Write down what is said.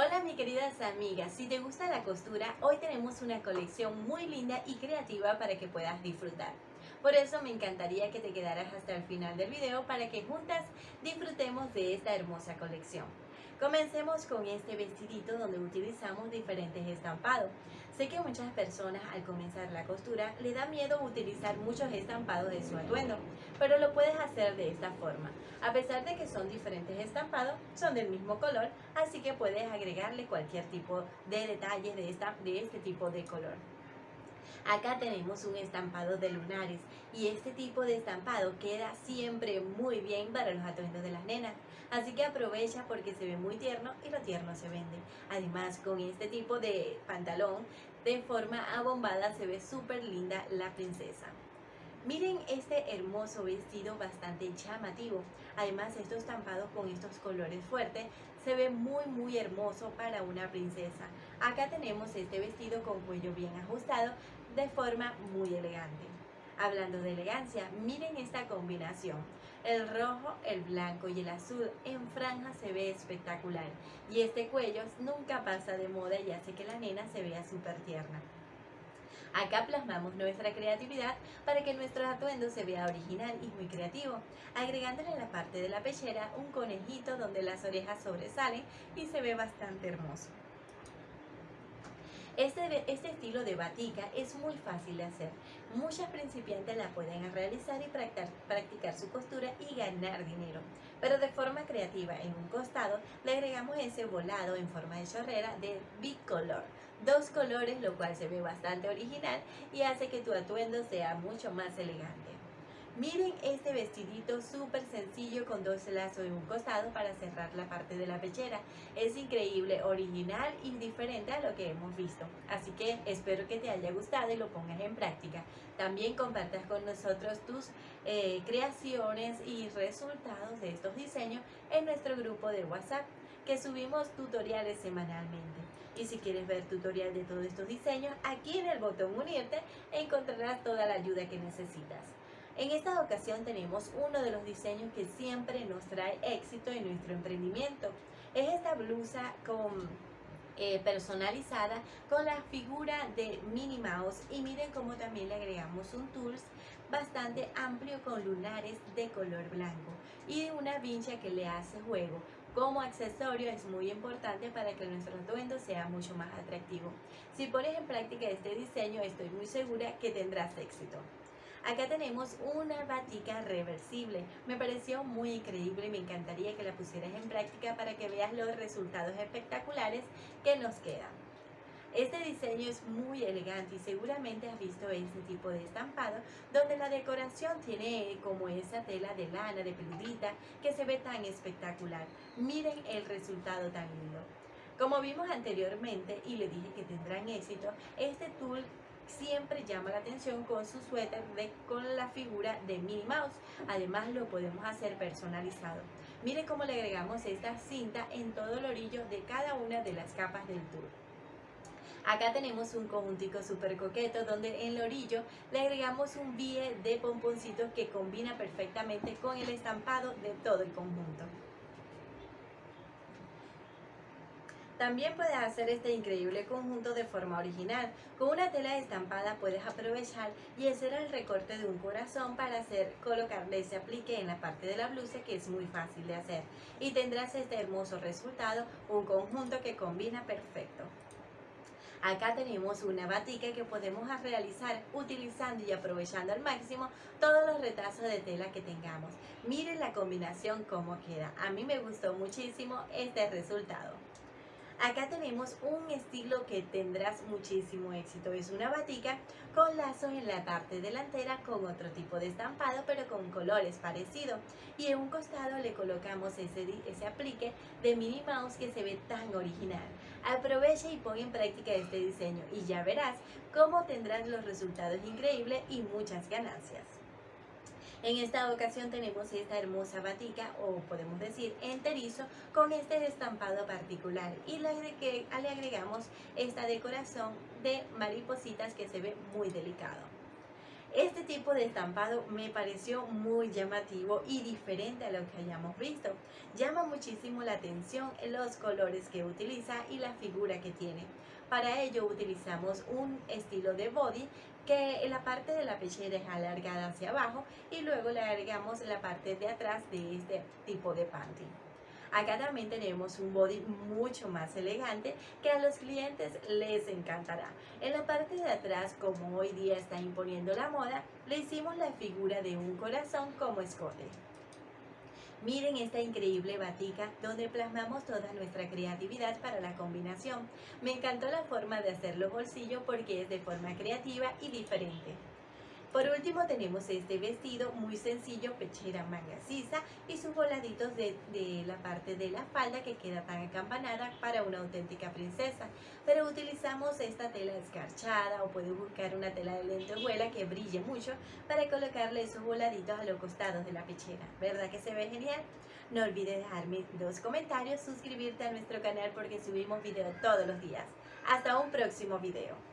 Hola mi queridas amigas, si te gusta la costura, hoy tenemos una colección muy linda y creativa para que puedas disfrutar. Por eso me encantaría que te quedaras hasta el final del video para que juntas disfrutemos de esta hermosa colección. Comencemos con este vestidito donde utilizamos diferentes estampados. Sé que muchas personas al comenzar la costura le da miedo utilizar muchos estampados de su atuendo, pero lo puedes hacer de esta forma. A pesar de que son diferentes estampados, son del mismo color, así que puedes agregarle cualquier tipo de detalle de, de este tipo de color. Acá tenemos un estampado de lunares y este tipo de estampado queda siempre muy bien para los atuendos de las nenas. Así que aprovecha porque se ve muy tierno y lo tierno se vende. Además con este tipo de pantalón de forma abombada se ve súper linda la princesa. Miren este hermoso vestido bastante llamativo. Además estos estampados con estos colores fuertes se ve muy muy hermoso para una princesa. Acá tenemos este vestido con cuello bien ajustado de forma muy elegante. Hablando de elegancia, miren esta combinación. El rojo, el blanco y el azul en franja se ve espectacular. Y este cuello nunca pasa de moda y hace que la nena se vea súper tierna. Acá plasmamos nuestra creatividad para que nuestro atuendo se vea original y muy creativo, agregándole en la parte de la pechera un conejito donde las orejas sobresalen y se ve bastante hermoso. Este, este, estilo de batica es muy fácil de hacer. Muchas principiantes la pueden realizar y practicar, practicar su costura y ganar dinero. Pero de forma creativa, en un costado, le agregamos ese volado en forma de chorrera de bicolor. Dos colores, lo cual se ve bastante original y hace que tu atuendo sea mucho más elegante. Miren este vestidito súper sencillo con dos lazos en un costado para cerrar la parte de la pechera. Es increíble, original y diferente a lo que hemos visto. Así que espero que te haya gustado y lo pongas en práctica. También compartas con nosotros tus eh, creaciones y resultados de estos diseños en nuestro grupo de WhatsApp que subimos tutoriales semanalmente. Y si quieres ver tutorial de todos estos diseños, aquí en el botón unirte encontrarás toda la ayuda que necesitas. En esta ocasión tenemos uno de los diseños que siempre nos trae éxito en nuestro emprendimiento. Es esta blusa eh, personalizada con la figura de Minnie Mouse y miren cómo también le agregamos un tools bastante amplio con lunares de color blanco y una vincha que le hace juego. Como accesorio es muy importante para que nuestro atuendo sea mucho más atractivo. Si pones en práctica este diseño estoy muy segura que tendrás éxito. Acá tenemos una batica reversible. Me pareció muy increíble y me encantaría que la pusieras en práctica para que veas los resultados espectaculares que nos quedan. Este diseño es muy elegante y seguramente has visto este tipo de estampado donde la decoración tiene como esa tela de lana, de peludita, que se ve tan espectacular. Miren el resultado tan lindo. Como vimos anteriormente y le dije que tendrán éxito, este tool siempre llama la atención con su suéter de, con la figura de Minnie Mouse. Además lo podemos hacer personalizado. Miren cómo le agregamos esta cinta en todo el orillo de cada una de las capas del tour. Acá tenemos un conjuntico súper coqueto donde en el orillo le agregamos un bie de pomponcitos que combina perfectamente con el estampado de todo el conjunto. También puedes hacer este increíble conjunto de forma original. Con una tela estampada puedes aprovechar y hacer el recorte de un corazón para hacer colocarle ese aplique en la parte de la blusa que es muy fácil de hacer. Y tendrás este hermoso resultado, un conjunto que combina perfecto. Acá tenemos una batica que podemos realizar utilizando y aprovechando al máximo todos los retazos de tela que tengamos. Miren la combinación cómo queda. A mí me gustó muchísimo este resultado. Acá tenemos un estilo que tendrás muchísimo éxito. Es una batica con lazos en la parte delantera con otro tipo de estampado pero con colores parecidos. Y en un costado le colocamos ese, ese aplique de Minnie Mouse que se ve tan original. Aprovecha y pon en práctica este diseño y ya verás cómo tendrás los resultados increíbles y muchas ganancias. En esta ocasión tenemos esta hermosa batica o podemos decir enterizo con este estampado particular y le, le agregamos esta decoración de maripositas que se ve muy delicado. Este tipo de estampado me pareció muy llamativo y diferente a lo que hayamos visto. Llama muchísimo la atención los colores que utiliza y la figura que tiene. Para ello utilizamos un estilo de body que la parte de la pechera es alargada hacia abajo y luego le agregamos la parte de atrás de este tipo de panty. Acá también tenemos un body mucho más elegante que a los clientes les encantará. En la parte de atrás, como hoy día está imponiendo la moda, le hicimos la figura de un corazón como escote. Miren esta increíble batica donde plasmamos toda nuestra creatividad para la combinación. Me encantó la forma de hacer los bolsillos porque es de forma creativa y diferente. Por último tenemos este vestido muy sencillo, pechera manga sisa y sus voladitos de, la parte de la falda que queda tan acampanada para una auténtica princesa. Pero utilizamos esta tela escarchada o puedes buscar una tela de lentejuela que brille mucho para colocarle esos voladitos a los costados de la pechera. ¿Verdad que se ve genial? No olvides dejarme dos comentarios, suscribirte a nuestro canal porque subimos videos todos los días. Hasta un próximo video.